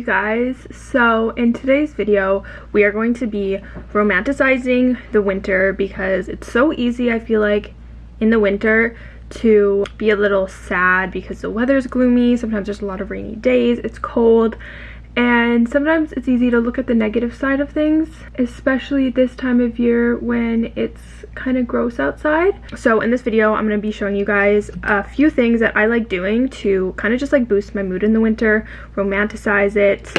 you guys. So in today's video we are going to be romanticizing the winter because it's so easy I feel like in the winter to be a little sad because the weather's gloomy. Sometimes there's a lot of rainy days. It's cold and sometimes it's easy to look at the negative side of things especially this time of year when it's kind of gross outside. So in this video i'm going to be showing you guys a few things that i like doing to kind of just like boost my mood in the winter romanticize it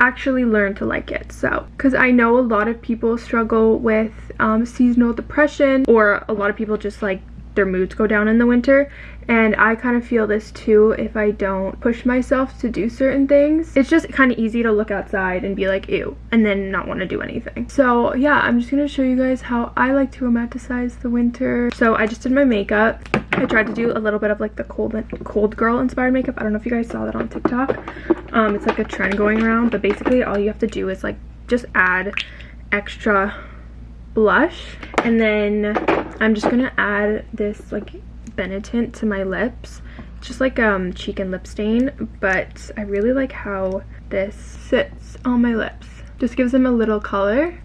actually learn to like it. So because i know a lot of people struggle with um, seasonal depression or a lot of people just like their moods go down in the winter and I kind of feel this too if I don't push myself to do certain things. It's just kind of easy to look outside and be like ew and then not want to do anything. So yeah, I'm just going to show you guys how I like to romanticize the winter. So I just did my makeup. I tried to do a little bit of like the cold cold girl inspired makeup. I don't know if you guys saw that on TikTok. Um, it's like a trend going around but basically all you have to do is like just add extra blush and then I'm just gonna add this like Benetint to my lips. just like um cheek and lip stain, but I really like how this sits on my lips. Just gives them a little color.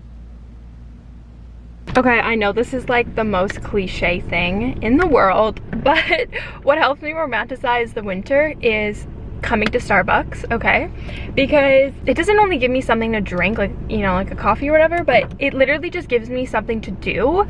Okay, I know this is like the most cliche thing in the world, but what helps me romanticize the winter is coming to Starbucks, okay? Because it doesn't only give me something to drink, like, you know, like a coffee or whatever, but it literally just gives me something to do.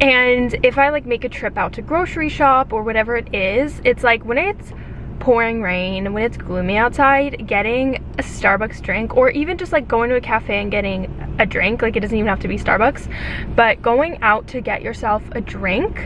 And if I like make a trip out to grocery shop or whatever it is, it's like when it's pouring rain, when it's gloomy outside, getting a Starbucks drink or even just like going to a cafe and getting a drink, like it doesn't even have to be Starbucks, but going out to get yourself a drink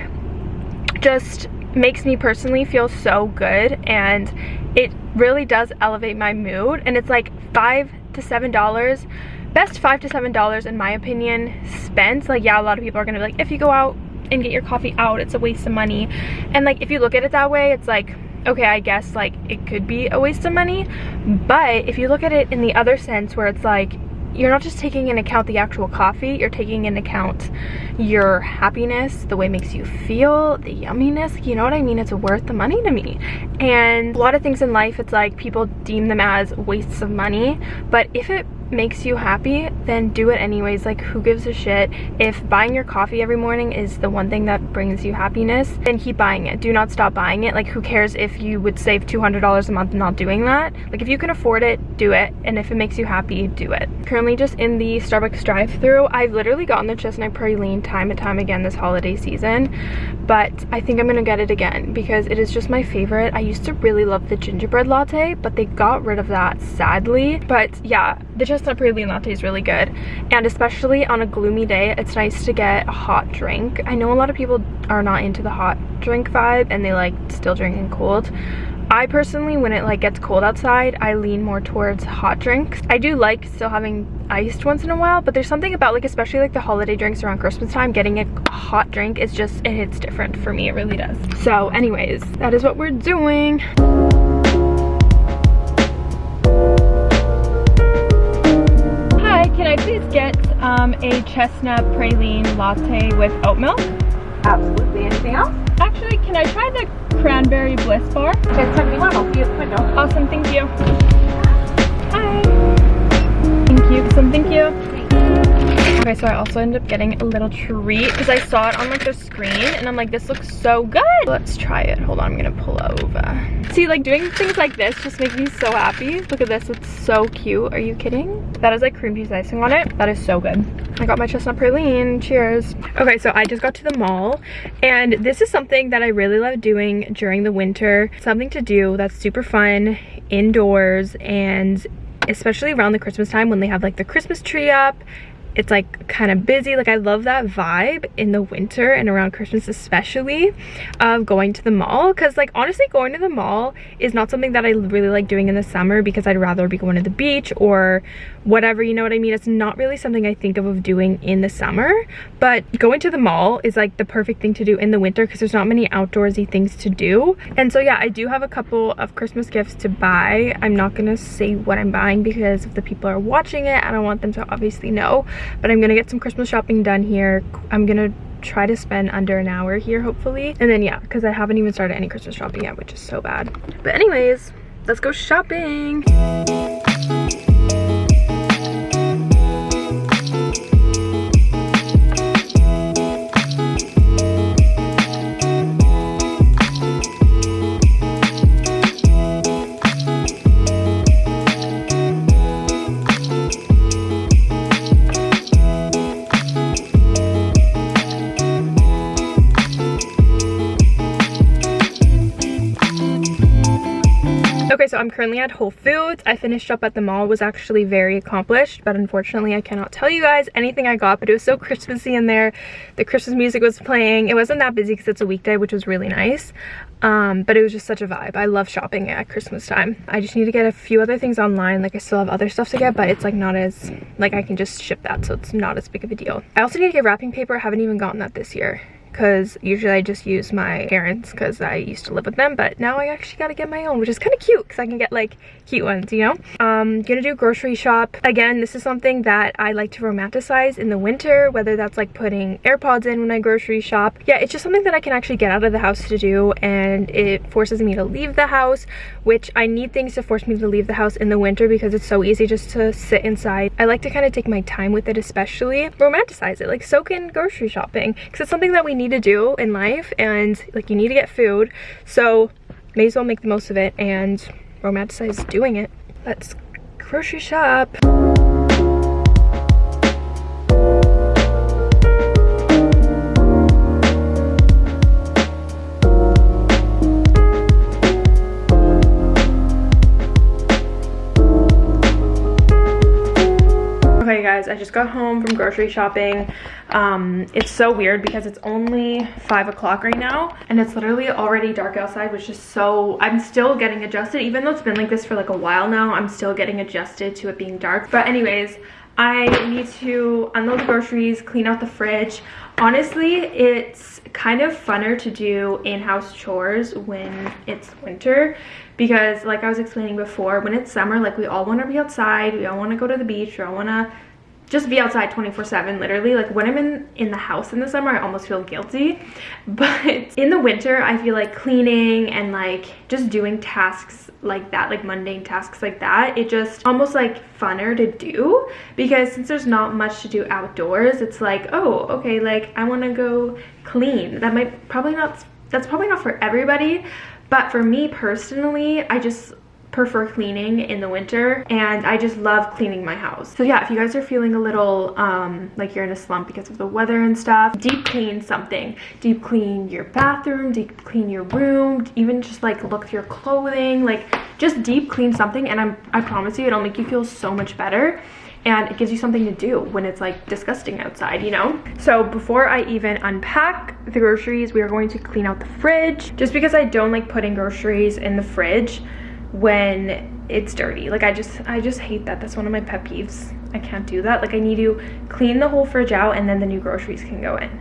just makes me personally feel so good and it really does elevate my mood and it's like five to seven dollars best five to seven dollars in my opinion spent. Like yeah a lot of people are gonna be like if you go out and get your coffee out it's a waste of money. And like if you look at it that way it's like okay i guess like it could be a waste of money but if you look at it in the other sense where it's like you're not just taking into account the actual coffee, you're taking into account your happiness, the way it makes you feel, the yumminess, you know what I mean? It's worth the money to me. And a lot of things in life, it's like people deem them as wastes of money, but if it makes you happy, then do it anyways. Like, who gives a shit? If buying your coffee every morning is the one thing that brings you happiness, then keep buying it. Do not stop buying it. Like, who cares if you would save $200 a month not doing that? Like, if you can afford it, do it. And if it makes you happy, do it. Currently just in the Starbucks drive through I've literally gotten the chestnut praline time and time again this holiday season, but I think I'm gonna get it again because it is just my favorite. I used to really love the gingerbread latte, but they got rid of that sadly. But yeah, the chestnut praline latte is really good. And especially on a gloomy day, it's nice to get a hot drink. I know a lot of people are not into the hot drink vibe and they like still drinking cold. I personally, when it like gets cold outside, I lean more towards hot drinks. I do like still having iced once in a while, but there's something about like, especially like the holiday drinks around Christmas time, getting a hot drink is just, it hits different for me, it really does. So anyways, that is what we're doing. I please get um, a chestnut praline latte with oat milk? Absolutely. Anything else? Actually, can I try the cranberry bliss bar? Just tell me one. I'll see you at the window. Awesome. Thank you. Hi. Thank you. Some thank you. Okay, so I also ended up getting a little treat because I saw it on like the screen and I'm like, this looks so good. Let's try it. Hold on, I'm gonna pull over. See, like doing things like this just makes me so happy. Look at this, it's so cute. Are you kidding? That is like cream cheese icing on it. That is so good. I got my chestnut praline, cheers. Okay, so I just got to the mall and this is something that I really love doing during the winter. Something to do that's super fun indoors and especially around the Christmas time when they have like the Christmas tree up it's like kind of busy. Like i love that vibe in the winter and around christmas especially of going to the mall because like honestly going to the mall is not something that i really like doing in the summer because i'd rather be going to the beach or whatever you know what i mean? It's not really something i think of of doing in the summer but going to the mall is like the perfect thing to do in the winter because there's not many outdoorsy things to do. And so yeah i do have a couple of christmas gifts to buy. I'm not gonna say what i'm buying because if the people are watching it i don't want them to obviously know but i'm gonna get some christmas shopping done here. I'm gonna try to spend under an hour here hopefully. And then yeah because i haven't even started any christmas shopping yet which is so bad. But anyways let's go shopping currently at Whole Foods. I finished up at the mall, was actually very accomplished, but unfortunately I cannot tell you guys anything I got, but it was so Christmassy in there. The Christmas music was playing. It wasn't that busy because it's a weekday, which was really nice. Um, but it was just such a vibe. I love shopping at Christmas time. I just need to get a few other things online. Like I still have other stuff to get, but it's like not as, like I can just ship that, so it's not as big of a deal. I also need to get wrapping paper. I haven't even gotten that this year because usually I just use my parents because I used to live with them but now I actually gotta get my own which is kind of cute because I can get like cute ones you know? Um gonna do grocery shop. Again this is something that I like to romanticize in the winter whether that's like putting AirPods in when I grocery shop. Yeah it's just something that I can actually get out of the house to do and it forces me to leave the house which I need things to force me to leave the house in the winter because it's so easy just to sit inside. I like to kind of take my time with it especially romanticize it like soak in grocery shopping because it's something that we need need to do in life and like you need to get food. So may as well make the most of it and romanticize doing it. Let's grocery shop guys, I just got home from grocery shopping. Um, it's so weird because it's only five o'clock right now and it's literally already dark outside, which is so, I'm still getting adjusted. Even though it's been like this for like a while now, I'm still getting adjusted to it being dark. But anyways, I need to unload the groceries, clean out the fridge. Honestly, it's kind of funner to do in-house chores when it's winter because like I was explaining before, when it's summer, like we all want to be outside, we all want to go to the beach, we all want to just be outside 24 7 literally. Like when i'm in in the house in the summer i almost feel guilty. But in the winter i feel like cleaning and like just doing tasks like that like mundane tasks like that it just almost like funner to do. Because since there's not much to do outdoors it's like oh okay like i want to go clean. That might probably not that's probably not for everybody but for me personally i just prefer cleaning in the winter and I just love cleaning my house. So yeah, if you guys are feeling a little um, like you're in a slump because of the weather and stuff, deep clean something. Deep clean your bathroom, deep clean your room, even just like look through your clothing, like just deep clean something and I'm, I promise you it'll make you feel so much better and it gives you something to do when it's like disgusting outside, you know? So before I even unpack the groceries, we are going to clean out the fridge. Just because I don't like putting groceries in the fridge, when it's dirty. Like i just i just hate that. That's one of my pet peeves. I can't do that. Like i need to clean the whole fridge out and then the new groceries can go in.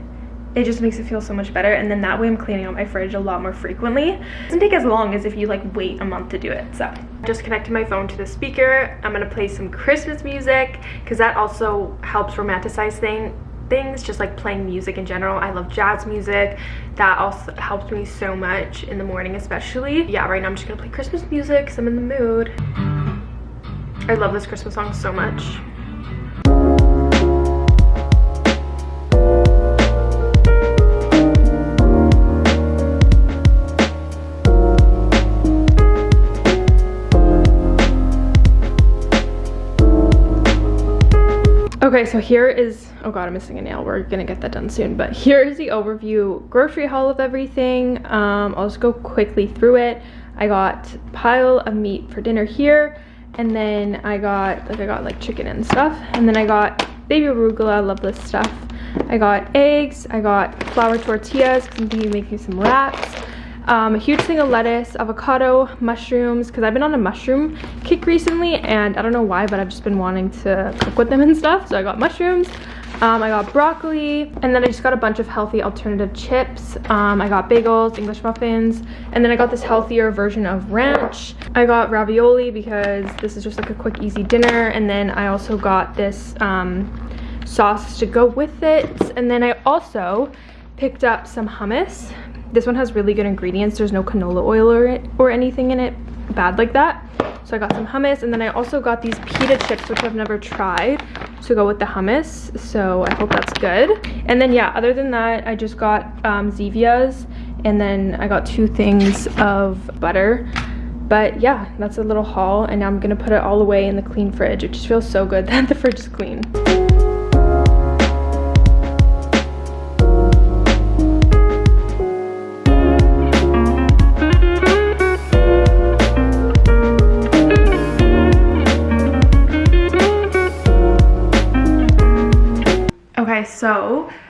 It just makes it feel so much better. And then that way i'm cleaning out my fridge a lot more frequently. It doesn't take as long as if you like wait a month to do it so. Just connected my phone to the speaker. I'm gonna play some christmas music because that also helps romanticize thing things just like playing music in general. I love jazz music. That also helps me so much in the morning especially. Yeah right now i'm just gonna play christmas music because i'm in the mood. I love this christmas song so much. Okay, so here is, oh god, I'm missing a nail. We're gonna get that done soon. But here is the overview grocery haul of everything. Um, I'll just go quickly through it. I got a pile of meat for dinner here. And then I got, like I got like chicken and stuff. And then I got baby arugula, love this stuff. I got eggs, I got flour tortillas because I'm thinking of making some wraps um, a huge thing of lettuce, avocado, mushrooms, because I've been on a mushroom kick recently, and I don't know why, but I've just been wanting to cook with them and stuff, so I got mushrooms. Um, I got broccoli, and then I just got a bunch of healthy alternative chips. Um, I got bagels, English muffins, and then I got this healthier version of ranch. I got ravioli because this is just like a quick, easy dinner, and then I also got this um, sauce to go with it. And then I also picked up some hummus this one has really good ingredients. There's no canola oil or, or anything in it bad like that. So I got some hummus and then I also got these pita chips, which I've never tried to go with the hummus. So I hope that's good. And then yeah, other than that, I just got um, Zevia's and then I got two things of butter. But yeah, that's a little haul and now I'm gonna put it all away in the clean fridge. It just feels so good that the fridge is clean.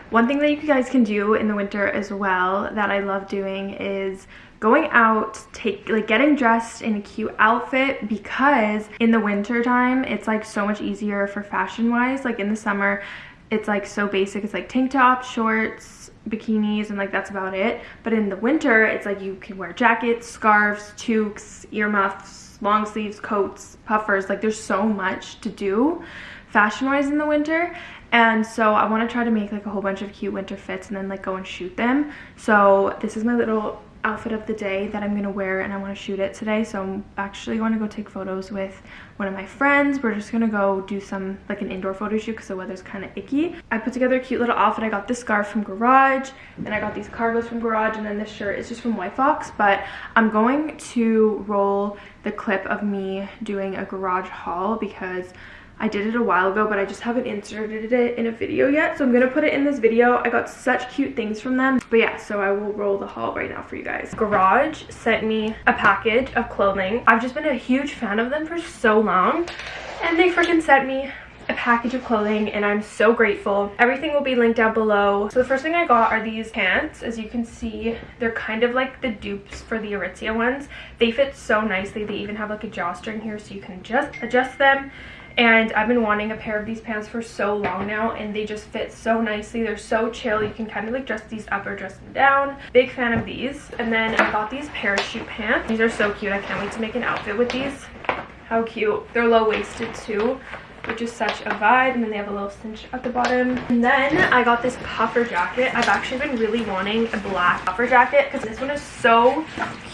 One thing that you guys can do in the winter as well that I love doing is going out take like getting dressed in a cute outfit because in the winter time it's like so much easier for fashion wise. Like in the summer it's like so basic. It's like tank tops shorts bikinis and like that's about it. But in the winter it's like you can wear jackets scarves toques earmuffs long sleeves coats puffers. Like there's so much to do fashion wise in the winter and so I want to try to make like a whole bunch of cute winter fits and then like go and shoot them so this is my little outfit of the day that I'm to wear and I want to shoot it today. So I'm actually going to go take photos with one of my friends. We're just to go do some like an indoor photo shoot because the weather's kind of icky. I put together a cute little outfit. I got this scarf from Garage and I got these cargos from Garage and then this shirt is just from White Fox. But I'm going to roll the clip of me doing a garage haul because I did it a while ago, but I just haven't inserted it in a video yet. So I'm going to put it in this video. I got such cute things from them. But yeah, so I will roll the haul right now for you guys. Garage sent me a package of clothing. I've just been a huge fan of them for so long. And they freaking sent me a package of clothing and I'm so grateful. Everything will be linked down below. So the first thing I got are these pants. As you can see, they're kind of like the dupes for the Aritzia ones. They fit so nicely. They even have like a drawstring here so you can just adjust them and I've been wanting a pair of these pants for so long now and they just fit so nicely. They're so chill. You can kind of like dress these up or dress them down. Big fan of these. And then I got these parachute pants. These are so cute. I can't wait to make an outfit with these. How cute. They're low-waisted too which is such a vibe and then they have a little cinch at the bottom. And then i got this puffer jacket. I've actually been really wanting a black puffer jacket because this one is so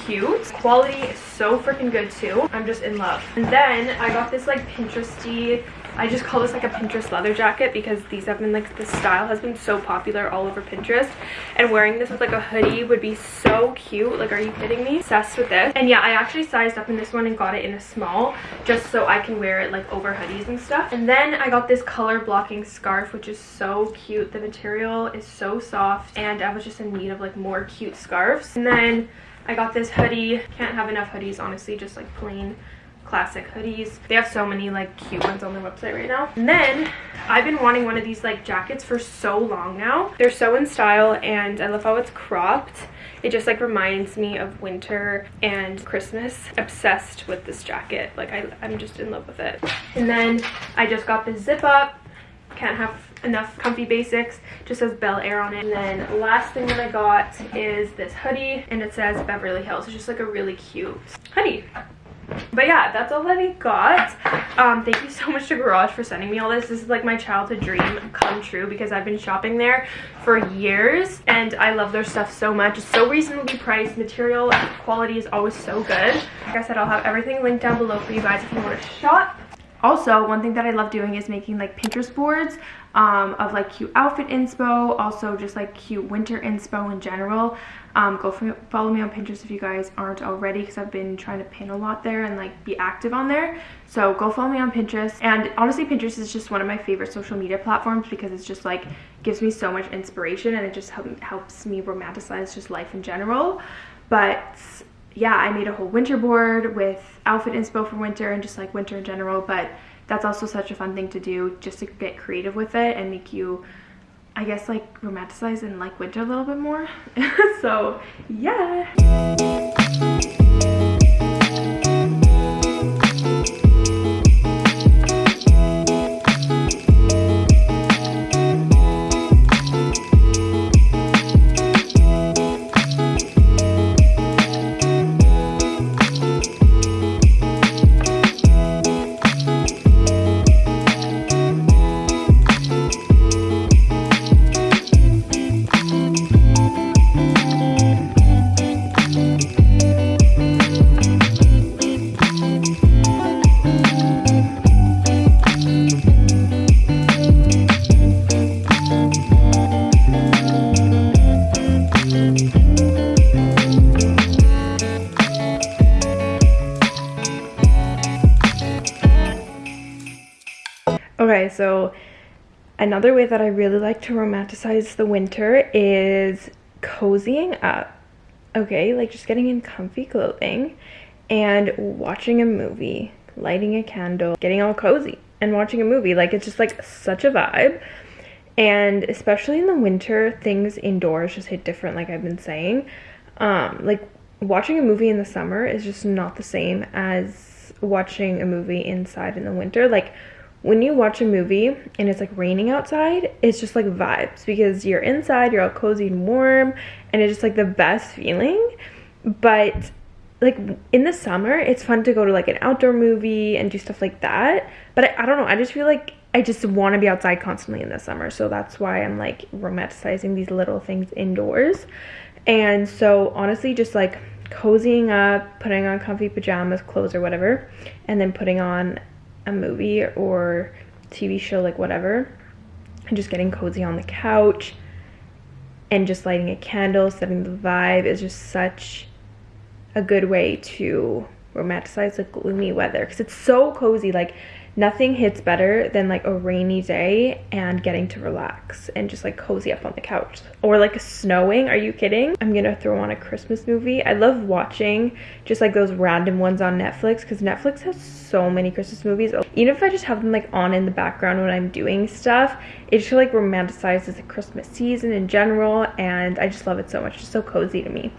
cute. Quality is so freaking good too. I'm just in love. And then i got this like pinteresty I just call this like a Pinterest leather jacket because these have been like, this style has been so popular all over Pinterest. And wearing this with like a hoodie would be so cute. Like, are you kidding me? Obsessed with this. And yeah, I actually sized up in this one and got it in a small just so I can wear it like over hoodies and stuff. And then I got this color blocking scarf, which is so cute. The material is so soft and I was just in need of like more cute scarves. And then I got this hoodie. Can't have enough hoodies, honestly, just like plain classic hoodies. They have so many like cute ones on their website right now. And then I've been wanting one of these like jackets for so long now. They're so in style and I love how it's cropped. It just like reminds me of winter and Christmas. Obsessed with this jacket. Like I, I'm just in love with it. And then I just got the zip up. Can't have enough comfy basics just says bel air on it and then last thing that i got is this hoodie and it says beverly hills it's just like a really cute hoodie but yeah that's all that i got. Um thank you so much to garage for sending me all this. This is like my childhood dream come true because i've been shopping there for years and i love their stuff so much. It's so reasonably priced. Material quality is always so good. Like i said i'll have everything linked down below for you guys if you want to shop. Also one thing that i love doing is making like pinterest boards um, of like cute outfit inspo also just like cute winter inspo in general. Um, go follow me on pinterest if you guys aren't already because i've been trying to pin a lot there and like be active on there. So go follow me on pinterest. And honestly pinterest is just one of my favorite social media platforms because it's just like gives me so much inspiration and it just help, helps me romanticize just life in general. But yeah i made a whole winter board with outfit inspo for winter and just like winter in general. But that's also such a fun thing to do just to get creative with it and make you I guess like romanticize and like winter a little bit more. So yeah Okay, so another way that I really like to romanticize the winter is cozying up. Okay, like just getting in comfy clothing and watching a movie, lighting a candle, getting all cozy and watching a movie. Like it's just like such a vibe. and especially in the winter things indoors just hit different like i've been saying um like watching a movie in the summer is just not the same as watching a movie inside in the winter like when you watch a movie and it's like raining outside it's just like vibes because you're inside you're all cozy and warm and it's just like the best feeling but like in the summer it's fun to go to like an outdoor movie and do stuff like that but I, I don't know i just feel like I just want to be outside constantly in the summer. So that's why I'm like romanticizing these little things indoors. And so honestly, just like cozying up, putting on comfy pajamas, clothes, or whatever, and then putting on a movie or TV show, like whatever, and just getting cozy on the couch and just lighting a candle, setting the vibe is just such a good way to romanticize the gloomy weather because it's so cozy. Like, nothing hits better than like a rainy day and getting to relax and just like cozy up on the couch. Or like snowing. Are you kidding? I'm gonna throw on a christmas movie. I love watching just like those random ones on netflix because netflix has so many christmas movies. Even if i just have them like on in the background when i'm doing stuff it just like romanticizes the christmas season in general and i just love it so much. It's so cozy to me.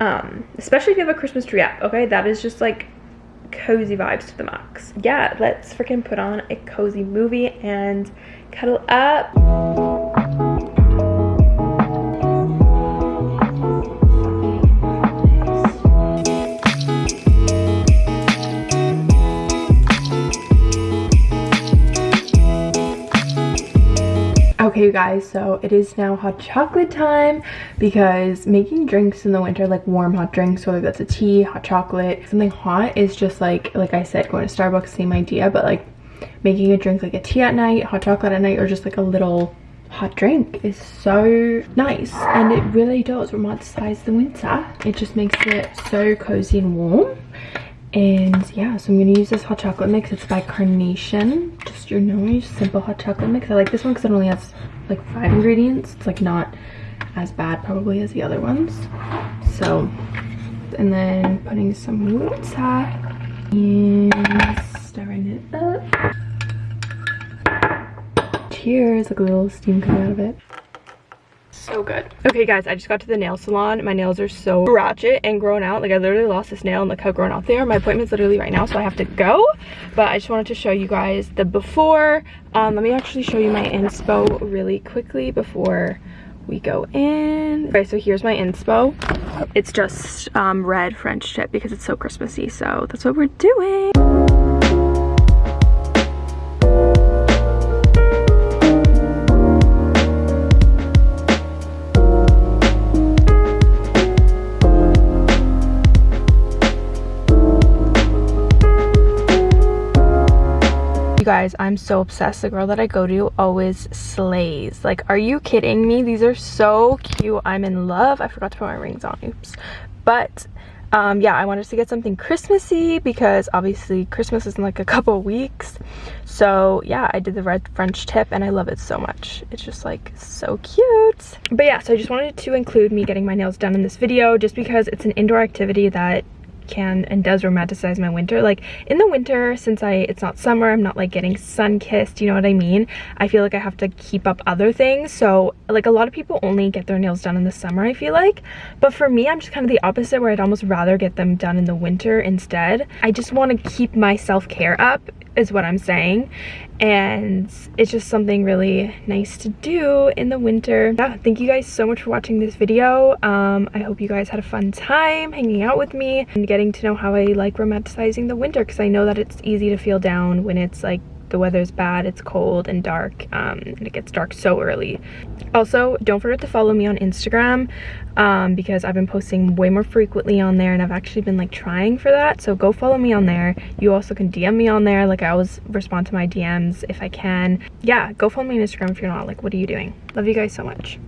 Um especially if you have a christmas tree up okay? That is just like cozy vibes to the max. Yeah, let's freaking put on a cozy movie and cuddle up. Guys, so it is now hot chocolate time because making drinks in the winter, like warm hot drinks, whether that's a tea, hot chocolate, something hot is just like, like I said, going to Starbucks, same idea, but like making a drink like a tea at night, hot chocolate at night, or just like a little hot drink is so nice and it really does romanticize the winter. It just makes it so cozy and warm and yeah so i'm gonna use this hot chocolate mix. It's by carnation. Just your normal simple hot chocolate mix. I like this one because it only has like five ingredients. It's like not as bad probably as the other ones. So and then putting some water and stirring it up. Cheers. Like a little steam coming out of it so good. Okay guys i just got to the nail salon. My nails are so ratchet and grown out. Like i literally lost this nail and look how grown out they are. My appointment's literally right now so i have to go. But i just wanted to show you guys the before. Um let me actually show you my inspo really quickly before we go in. Okay so here's my inspo. It's just um red french tip because it's so christmassy so that's what we're doing guys i'm so obsessed. The girl that i go to always slays. Like are you kidding me? These are so cute. I'm in love. I forgot to put my rings on. Oops. But um yeah i wanted to get something christmassy because obviously christmas is in like a couple weeks. So yeah i did the red french tip and i love it so much. It's just like so cute. But yeah so i just wanted to include me getting my nails done in this video just because it's an indoor activity that can and does romanticize my winter. Like in the winter since i it's not summer i'm not like getting sun kissed you know what i mean? I feel like i have to keep up other things. So like a lot of people only get their nails done in the summer i feel like. But for me i'm just kind of the opposite where i'd almost rather get them done in the winter instead. I just want to keep my self-care up is what I'm saying and it's just something really nice to do in the winter. Yeah thank you guys so much for watching this video. Um i hope you guys had a fun time hanging out with me and getting to know how i like romanticizing the winter because i know that it's easy to feel down when it's like the weather's bad it's cold and dark um, and it gets dark so early. Also don't forget to follow me on instagram um, because i've been posting way more frequently on there and i've actually been like trying for that. So go follow me on there. You also can dm me on there. Like i always respond to my dms if i can. Yeah go follow me on instagram if you're not. Like what are you doing? Love you guys so much